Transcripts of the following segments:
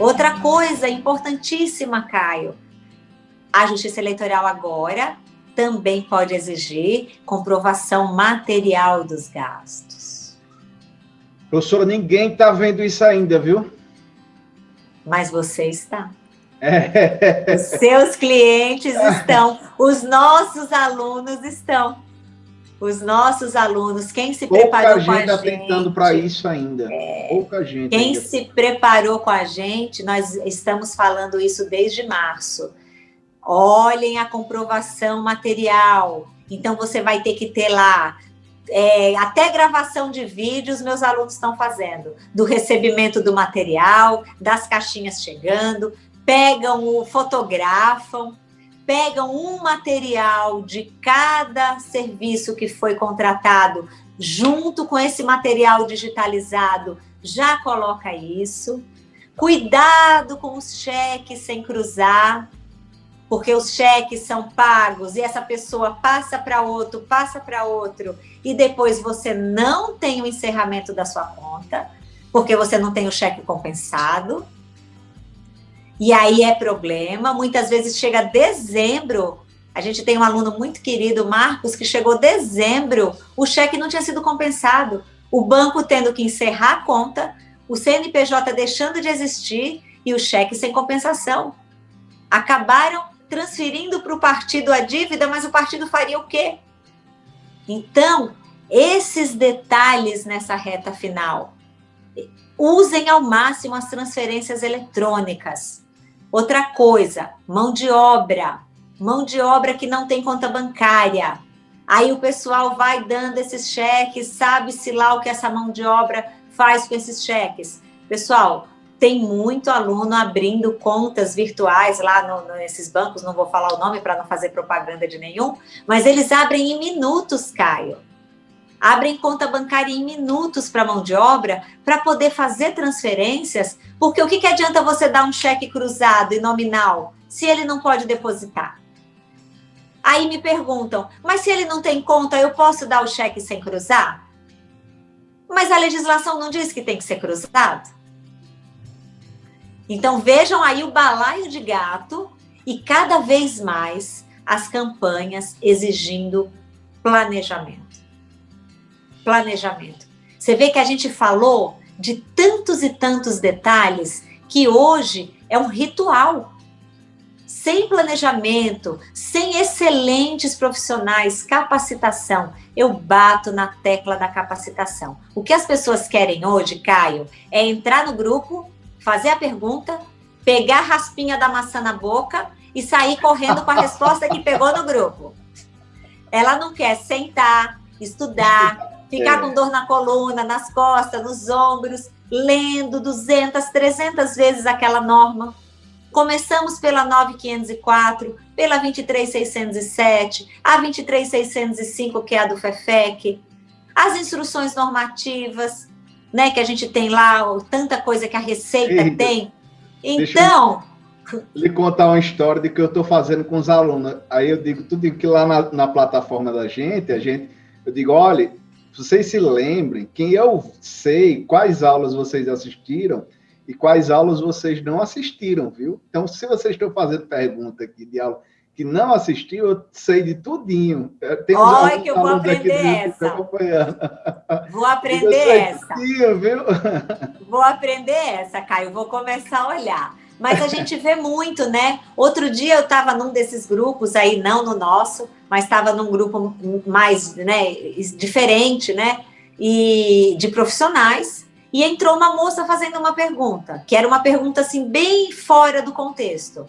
Outra coisa importantíssima, Caio, a Justiça Eleitoral agora também pode exigir comprovação material dos gastos. Professora, ninguém está vendo isso ainda, viu? Mas você está. É. Os seus clientes estão, os nossos alunos estão. Os nossos alunos, quem se Pouca preparou com a gente... Pouca gente está tentando para isso ainda. É, Pouca gente. Quem ainda. se preparou com a gente, nós estamos falando isso desde março. Olhem a comprovação material. Então, você vai ter que ter lá é, até gravação de vídeos meus alunos estão fazendo, do recebimento do material, das caixinhas chegando, pegam o, fotografam, pegam um material de cada serviço que foi contratado, junto com esse material digitalizado, já coloca isso. Cuidado com os cheques sem cruzar, porque os cheques são pagos e essa pessoa passa para outro, passa para outro, e depois você não tem o encerramento da sua conta, porque você não tem o cheque compensado. E aí é problema. Muitas vezes chega dezembro. A gente tem um aluno muito querido, Marcos, que chegou dezembro, o cheque não tinha sido compensado. O banco tendo que encerrar a conta, o CNPJ deixando de existir e o cheque sem compensação. Acabaram transferindo para o partido a dívida, mas o partido faria o quê? Então, esses detalhes nessa reta final. Usem ao máximo as transferências eletrônicas. Outra coisa, mão de obra. Mão de obra que não tem conta bancária. Aí o pessoal vai dando esses cheques, sabe-se lá o que essa mão de obra faz com esses cheques. Pessoal, tem muito aluno abrindo contas virtuais lá no, nesses bancos, não vou falar o nome para não fazer propaganda de nenhum, mas eles abrem em minutos, Caio. Abrem conta bancária em minutos para mão de obra para poder fazer transferências, porque o que, que adianta você dar um cheque cruzado e nominal se ele não pode depositar? Aí me perguntam, mas se ele não tem conta, eu posso dar o cheque sem cruzar? Mas a legislação não diz que tem que ser cruzado? Então vejam aí o balaio de gato e cada vez mais as campanhas exigindo planejamento. Planejamento. Você vê que a gente falou de tantos e tantos detalhes que hoje é um ritual. Sem planejamento, sem excelentes profissionais, capacitação, eu bato na tecla da capacitação. O que as pessoas querem hoje, Caio, é entrar no grupo fazer a pergunta, pegar a raspinha da maçã na boca e sair correndo com a resposta que pegou no grupo. Ela não quer sentar, estudar, ficar é. com dor na coluna, nas costas, nos ombros, lendo 200, 300 vezes aquela norma. Começamos pela 9504, pela 23607, a 23605, que é a do FEFEC, as instruções normativas, né? Que a gente tem lá, tanta coisa que a Receita Eita, tem. Então... lhe contar uma história de que eu estou fazendo com os alunos. Aí eu digo, tudo que lá na, na plataforma da gente, a gente, eu digo, olha, vocês se lembrem, quem eu sei quais aulas vocês assistiram e quais aulas vocês não assistiram, viu? Então, se vocês estão fazendo pergunta aqui de aula que não assistiu, eu sei de tudinho. Tem Olha que eu vou aprender essa. Vou aprender essa. Tudinho, viu? Vou aprender essa, Caio. Vou começar a olhar. Mas a gente vê muito, né? Outro dia eu estava num desses grupos aí, não no nosso, mas estava num grupo mais, né, diferente, né? E de profissionais. E entrou uma moça fazendo uma pergunta, que era uma pergunta assim bem fora do contexto.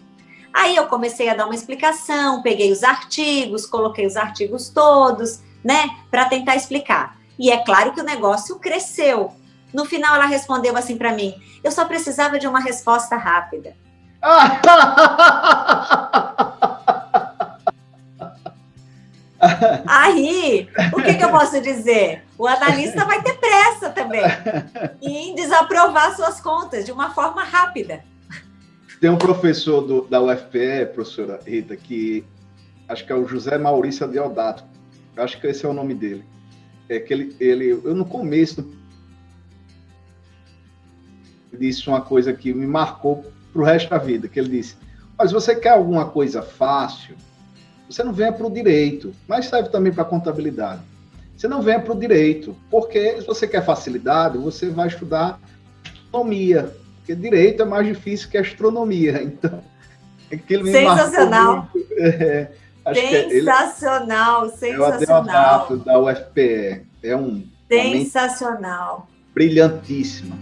Aí eu comecei a dar uma explicação, peguei os artigos, coloquei os artigos todos, né, para tentar explicar. E é claro que o negócio cresceu. No final ela respondeu assim para mim: "Eu só precisava de uma resposta rápida". Aí, o que, que, eu posso dizer? O analista vai ter pressa também em desaprovar suas contas de uma forma rápida. Tem um professor do, da UFPE, professora Rita, que acho que é o José Maurício Deodato, acho que esse é o nome dele. É que ele, ele eu no começo disse uma coisa que me marcou para o resto da vida, que ele disse, mas você quer alguma coisa fácil, você não venha para o direito, mas serve também para a contabilidade. Você não venha para o direito, porque se você quer facilidade, você vai estudar astronomia, porque direito é mais difícil que astronomia. Então, aquilo me Sensacional. É, sensacional, ele, sensacional. É o da UFPE. É um sensacional. Brilhantíssima.